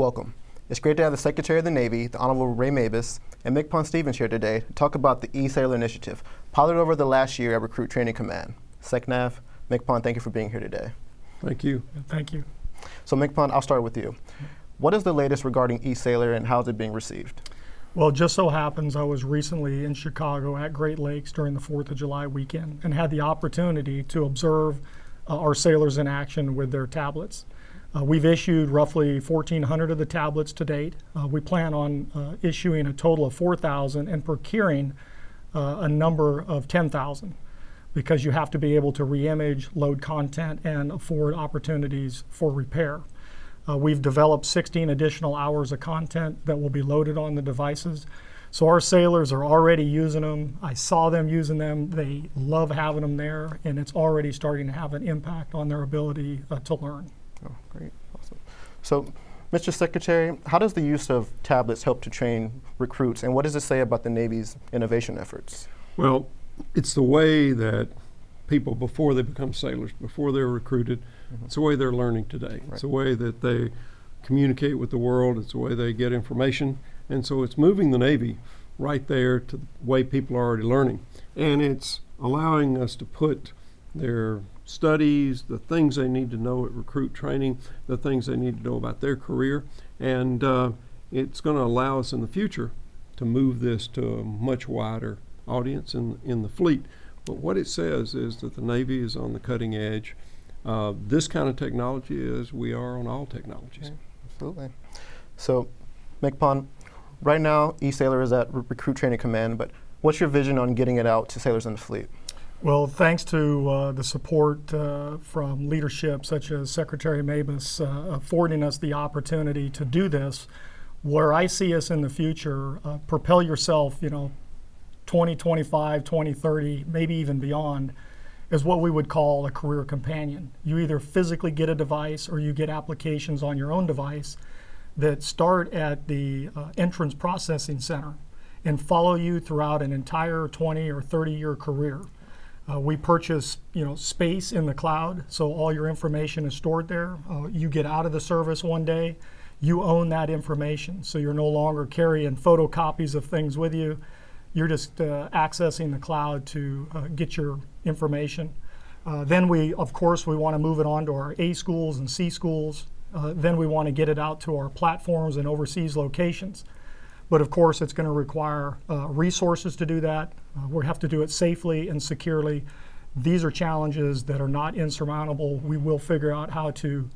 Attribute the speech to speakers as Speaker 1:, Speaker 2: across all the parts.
Speaker 1: welcome. It's great to have the Secretary of the Navy, the Honorable Ray Mabus, and MCPON Stevens here today to talk about the eSailor Initiative, piloted over the last year at Recruit Training Command. SecNav, MCPON, thank you for being here today.
Speaker 2: Thank you.
Speaker 3: Thank you.
Speaker 1: So MCPON, I'll start with you. What is the latest regarding eSailor and how is it being received?
Speaker 3: Well, it just so happens I was recently in Chicago at Great Lakes during the 4th of July weekend and had the opportunity to observe uh, our sailors in action with their tablets. Uh, we've issued roughly 1,400 of the tablets to date. Uh, we plan on uh, issuing a total of 4,000 and procuring uh, a number of 10,000 because you have to be able to reimage, load content, and afford opportunities for repair. Uh, we've developed 16 additional hours of content that will be loaded on the devices. So our sailors are already using them. I saw them using them. They love having them there, and it's already starting to have an impact on their ability uh, to learn.
Speaker 1: Oh, great, awesome. So, Mr. Secretary, how does the use of tablets help to train recruits, and what does it say about the Navy's innovation efforts?
Speaker 2: Well, it's the way that people, before they become sailors, before they're recruited, mm-hmm. it's the way they're learning today. Right. It's the way that they communicate with the world. It's the way they get information. And so it's moving the Navy right there to the way people are already learning. And it's allowing us to put their studies, the things they need to know at recruit training, the things they need to know about their career. And uh, it's going to allow us in the future to move this to a much wider audience in, in the fleet. But what it says is that the Navy is on the cutting edge. Uh, this kind of technology is we are on all technologies.
Speaker 1: Absolutely. So, MCPON, right now, eSailor is at Recruit Training Command, but what's your vision on getting it out to sailors in the fleet?
Speaker 3: Well, thanks to uh, the support uh, from leadership such as Secretary Mabus uh, affording us the opportunity to do this, where I see us in the future, uh, propel yourself, you know, 2025, 2030, maybe even beyond, is what we would call a career companion. You either physically get a device or you get applications on your own device that start at the uh, entrance processing center and follow you throughout an entire 20 or 30 year career. Uh, we purchase, you know, space in the cloud, so all your information is stored there. Uh, you get out of the service one day, you own that information, so you're no longer carrying photocopies of things with you. You're just uh, accessing the cloud to uh, get your information. Uh, then we, of course, we want to move it on to our A schools and C schools. Uh, then we want to get it out to our platforms and overseas locations. But of course, it's going to require uh, resources to do that. Uh, we have to do it safely and securely. These are challenges that are not insurmountable. We will figure out how to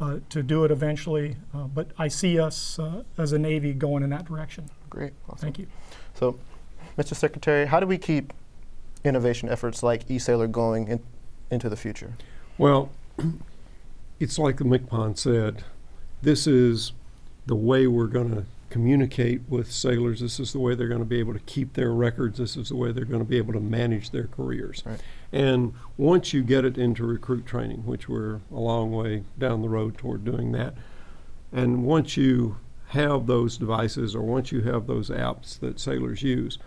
Speaker 3: uh, to do it eventually. Uh, but I see us uh, as a Navy going in that direction.
Speaker 1: Great. Awesome.
Speaker 3: Thank you.
Speaker 1: So, Mr. Secretary, how do we keep innovation efforts like eSailor going in, into the future?
Speaker 2: Well, it's like the MCPON said. This is the way we're going to communicate with sailors. This is the way they're going to be able to keep their records. This is the way they're going to be able to manage their careers.
Speaker 1: Right.
Speaker 2: And once you get it into recruit training, which we're a long way down the road toward doing that, and once you have those devices or once you have those apps that sailors use,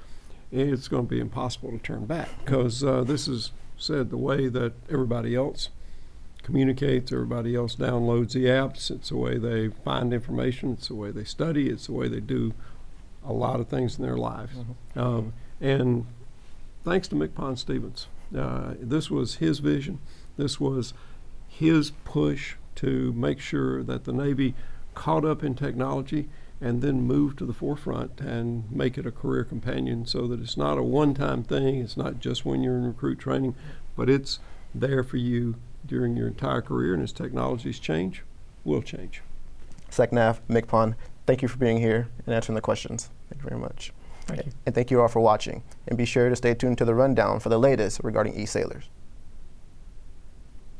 Speaker 2: it's going to be impossible to turn back because uh, this is said the way that everybody else communicates, everybody else downloads the apps. It's the way they find information, it's the way they study, it's the way they do a lot of things in their lives. Mm-hmm. Um, and thanks to MCPON Stevens, uh, this was his vision, this was his push to make sure that the Navy caught up in technology and then move to the forefront and make it a career companion so that it's not a one time thing, it's not just when you're in recruit training, but it's there for you during your entire career, and as technologies change, will change.
Speaker 1: SecNav, MCPON, thank you for being here and answering the questions. Thank you very much.
Speaker 3: Thank you.
Speaker 1: And thank you all for watching. And be sure to stay tuned to the rundown for the latest regarding e-sailors.